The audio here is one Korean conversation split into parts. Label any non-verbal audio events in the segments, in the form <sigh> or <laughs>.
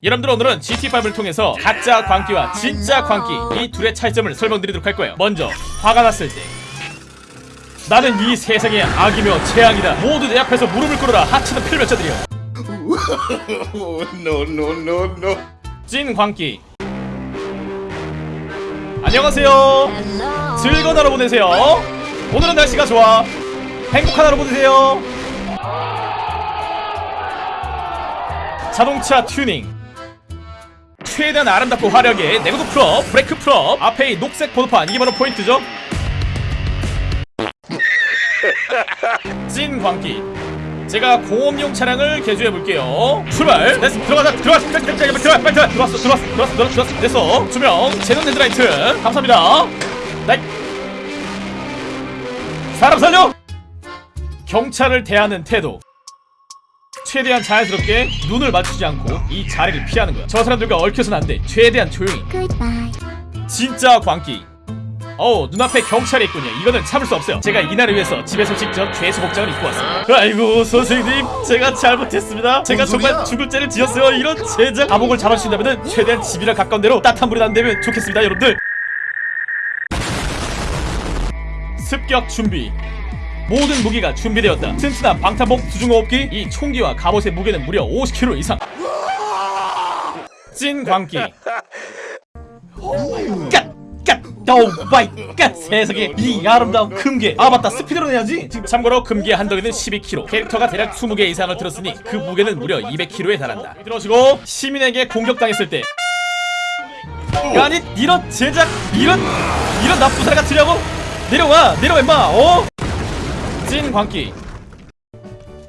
여러분들 오늘은 GT5를 통해서 가짜 광기와 진짜 광기 이 둘의 차이점을 설명드리도록 할 거예요. 먼저 화가 났을 때. 나는 이 세상의 악이며 재앙이다. 모두 내 앞에서 무릎을 꿇어라. 하찮은 필멸자들이여 <laughs> no, no, no, no. 찐 광기. 안녕하세요. 즐거운 하루 보내세요. 오늘은 날씨가 좋아. 행복한 하루 보내세요. 자동차 튜닝 최대한 아름답고 화려하게 내구도 full업 브레이크 full업 앞에 이 녹색 번호판 이게 바로 포인트죠 찐 광기 제가 공업용 차량을 개조해 볼게요. 출발. 됐어. 들어가자. 빨리 들어가. 빨리 들어가. 빨리 들어가. 들어왔어. 들어왔어. 들어왔어. 들어왔어. 들어왔어. 됐어. 조명. 제논 헤드라이트. 감사합니다. Nice. 사람 살려. 경찰을 대하는 태도. 최대한 자연스럽게 눈을 맞추지 않고 이 자리를 피하는 거야. 저 사람들과 얽혀서는 안 돼. 최대한 조용히. Goodbye. 진짜 광기. 어우 눈앞에 경찰이 있군요 이거는 참을 수 없어요 제가 이날을 위해서 집에서 직접 죄수 복장을 입고 왔습니다 아이고 선생님 제가 잘못했습니다 제가 뭔 정말? 죽을 죄를 지었어요 이런 제자 감옥을 잡아주신다면 최대한 집이랑 가까운 데로 따뜻한 물이 나는다면 좋겠습니다 여러분들 습격 준비 모든 무기가 준비되었다. 튼튼한 방탄복 수중호흡기 이 총기와 갑옷의 무게는 무려 50kg 이상. 찐 광기. God! God! Oh my God! 세상에 이 아름다운 금괴. 아 맞다. speedrun 해야지. 지금 참고로 금괴 한 덩이는 12kg 캐릭터가 대략 20개 이상을 들었으니 그 무게는 무려 200kg에 달한다. 들어주고 시민에게 공격당했을 때. 아니 이런 제작 이런 이런 나쁜 사람 같으려고? 내려와 내려와 임마. 어? 찐 광기.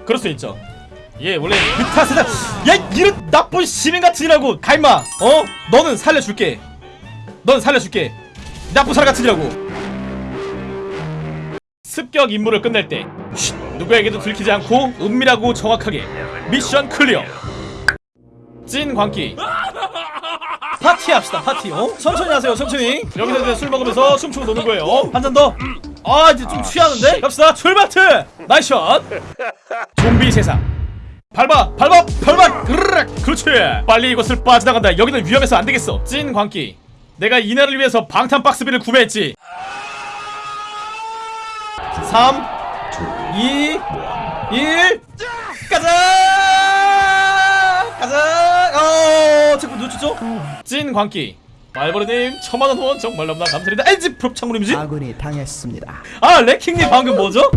그럴 수 있죠. 예 원래 그 탓은 야 이런 나쁜 시민 같으라고 가 임마. 어? 너는 살려줄게. 넌 살려줄게. 나쁜 사람 같으냐고. 습격 임무를 끝낼 때 쉿, 누구에게도 들키지 않고 은밀하고 정확하게 미션 클리어. 찐 광기. 파티 합시다 파티. 어? 천천히 하세요 천천히. 여기서 이제 술 먹으면서 춤추고 노는 거예요. 한 잔더 아 이제 좀 취하는데? 갑시다. 출발트! 나이샷 좀비 세상. 밟아 밟아 밟아! 그르륵! 그렇지. 빨리 이곳을 빠져나간다. 여기는 위험해서 안되겠어. 찐 광기. 내가 이날을 위해서 방탄 박스비를 구매했지. 3 2 1 가자! 가자! 어 자꾸 놓쳤죠? 찐 광기 말버르님 천만원 후원 정말 너무나 감사드립니다 LG 프롭 창문임지 아군이 당했습니다. 아 레킹님 방금 뭐죠?